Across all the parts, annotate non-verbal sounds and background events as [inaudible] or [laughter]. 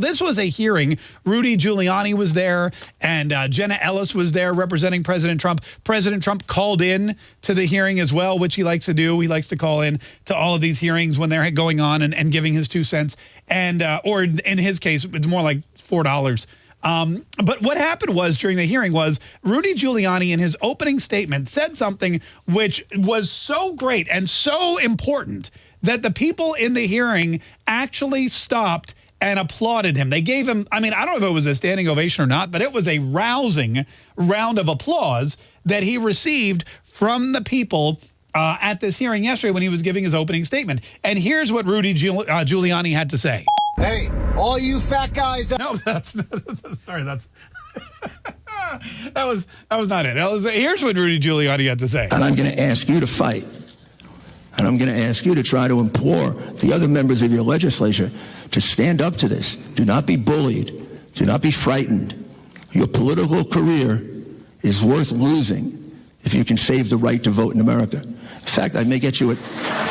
This was a hearing. Rudy Giuliani was there, and uh, Jenna Ellis was there representing President Trump. President Trump called in to the hearing as well, which he likes to do. He likes to call in to all of these hearings when they're going on and, and giving his two cents. And uh, or in his case, it's more like four dollars. Um, but what happened was during the hearing was Rudy Giuliani in his opening statement said something which was so great and so important that the people in the hearing actually stopped and applauded him. They gave him, I mean, I don't know if it was a standing ovation or not, but it was a rousing round of applause that he received from the people uh, at this hearing yesterday when he was giving his opening statement. And here's what Rudy Giul uh, Giuliani had to say. Hey, all you fat guys. [laughs] No, that's, [laughs] sorry, that's. [laughs] that was that was not it. Was, here's what Rudy Giuliani had to say. And I'm going to ask you to fight. And I'm going to ask you to try to implore the other members of your legislature to stand up to this. Do not be bullied. Do not be frightened. Your political career is worth losing if you can save the right to vote in America. In fact, I may get you a...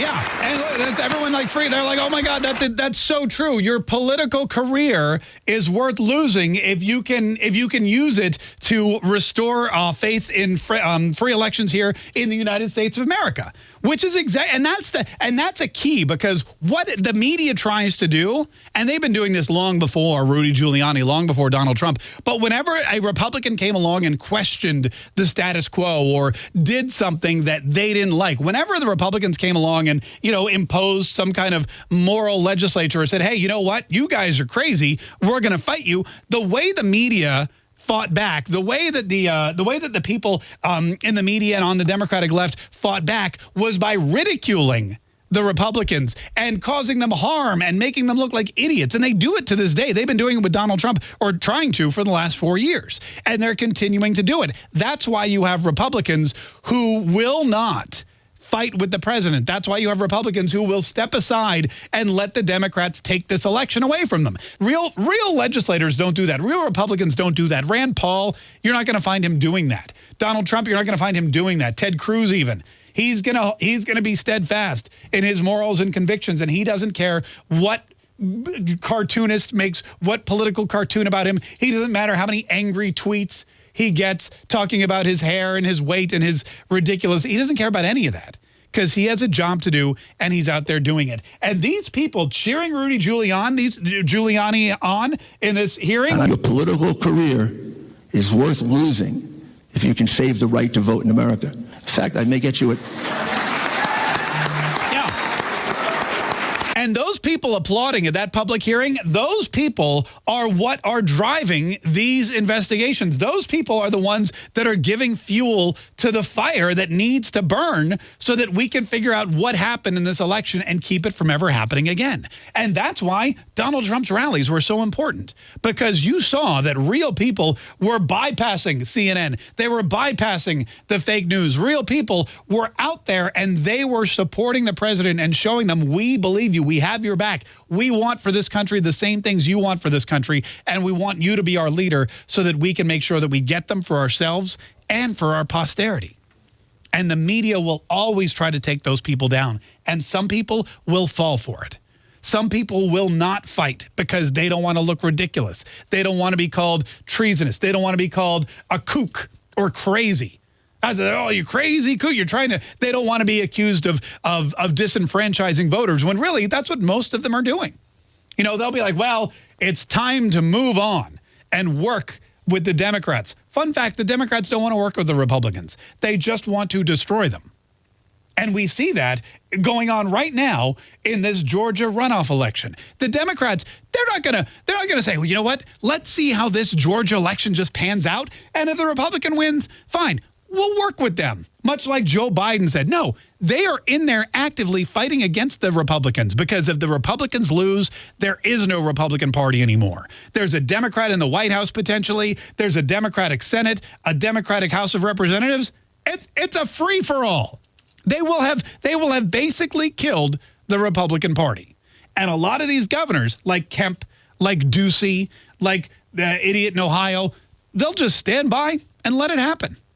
Yeah, and everyone like free. They're like, oh my God, that's it. That's so true. Your political career is worth losing if you can if you can use it to restore uh, faith in free, um, free elections here in the United States of America which is exact and that's the and that's a key because what the media tries to do and they've been doing this long before Rudy Giuliani long before Donald Trump but whenever a Republican came along and questioned the status quo or did something that they didn't like whenever the Republicans came along and you know imposed some kind of moral legislature or said hey you know what? You guys are crazy. We're going to fight you. The way the media fought back, the way that the uh, the way that the people um, in the media and on the Democratic left fought back was by ridiculing the Republicans and causing them harm and making them look like idiots. And they do it to this day. They've been doing it with Donald Trump or trying to for the last four years. And they're continuing to do it. That's why you have Republicans who will not fight with the president. That's why you have Republicans who will step aside and let the Democrats take this election away from them. Real, real legislators don't do that. Real Republicans don't do that. Rand Paul, you're not going to find him doing that. Donald Trump, you're not going to find him doing that. Ted Cruz even. He's going to he's going to be steadfast in his morals and convictions and he doesn't care what cartoonist makes what political cartoon about him. He doesn't matter how many angry tweets he gets talking about his hair and his weight and his ridiculous. He doesn't care about any of that because he has a job to do and he's out there doing it. And these people cheering Rudy Giuliani, these Giuliani on in this hearing. Your political career is worth losing if you can save the right to vote in America. In fact, I may get you a And those people applauding at that public hearing, those people are what are driving these investigations. Those people are the ones that are giving fuel to the fire that needs to burn so that we can figure out what happened in this election and keep it from ever happening again. And that's why Donald Trump's rallies were so important because you saw that real people were bypassing CNN. They were bypassing the fake news. Real people were out there and they were supporting the president and showing them we believe you. We have your back. We want for this country the same things you want for this country, and we want you to be our leader so that we can make sure that we get them for ourselves and for our posterity. And the media will always try to take those people down. And some people will fall for it. Some people will not fight because they don't want to look ridiculous. They don't want to be called treasonous. They don't want to be called a kook or crazy. Oh, you crazy cool. You're trying to, they don't want to be accused of, of, of disenfranchising voters when really that's what most of them are doing. You know, they'll be like, well, it's time to move on and work with the Democrats. Fun fact, the Democrats don't want to work with the Republicans. They just want to destroy them. And we see that going on right now in this Georgia runoff election. The Democrats, they're not to they're not to say, "Well, you know what? Let's see how this Georgia election just pans out, and if the Republican wins, fine we'll work with them. Much like Joe Biden said, no, they are in there actively fighting against the Republicans because if the Republicans lose, there is no Republican Party anymore. There's a Democrat in the White House potentially. There's a Democratic Senate, a Democratic House of Representatives. It's, it's a free-for-all. They will have they will have basically killed the Republican Party. And a lot of these governors, like Kemp, like Ducey, like the idiot in Ohio, they'll just stand by and let it happen.